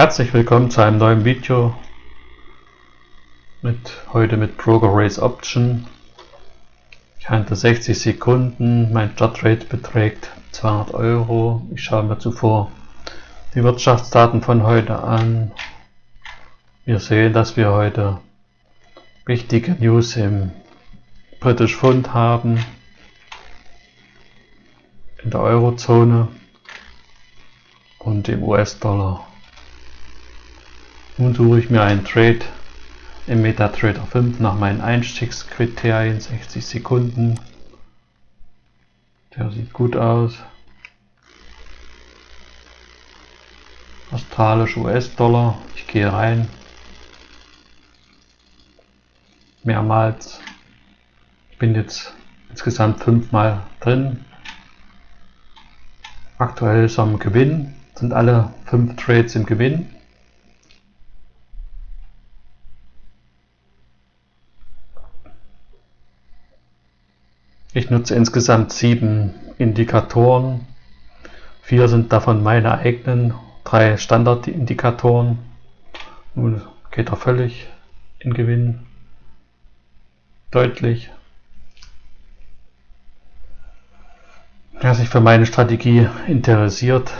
Herzlich willkommen zu einem neuen Video mit heute mit Broker Race Option. Ich handle 60 Sekunden, mein Startrate beträgt 200 Euro. Ich schaue mir zuvor die Wirtschaftsdaten von heute an. Wir sehen, dass wir heute wichtige News im British Pfund haben, in der Eurozone und im US-Dollar. Nun suche ich mir einen Trade im MetaTrader 5 nach meinen Einstiegskriterien 60 Sekunden. Der sieht gut aus. Australisch US-Dollar. Ich gehe rein. Mehrmals. Ich bin jetzt insgesamt fünfmal drin. Aktuell ist im Gewinn. Sind alle fünf Trades im Gewinn. Ich nutze insgesamt sieben Indikatoren. Vier sind davon meine eigenen, drei Standardindikatoren. Nun geht er völlig in Gewinn. Deutlich. Wer sich für meine Strategie interessiert,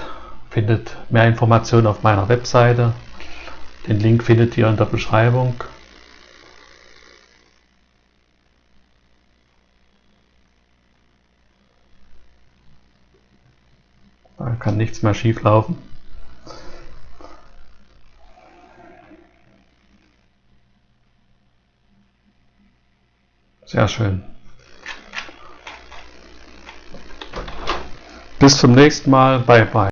findet mehr Informationen auf meiner Webseite. Den Link findet ihr in der Beschreibung. Da kann nichts mehr schief laufen. Sehr schön. Bis zum nächsten Mal. Bye bye.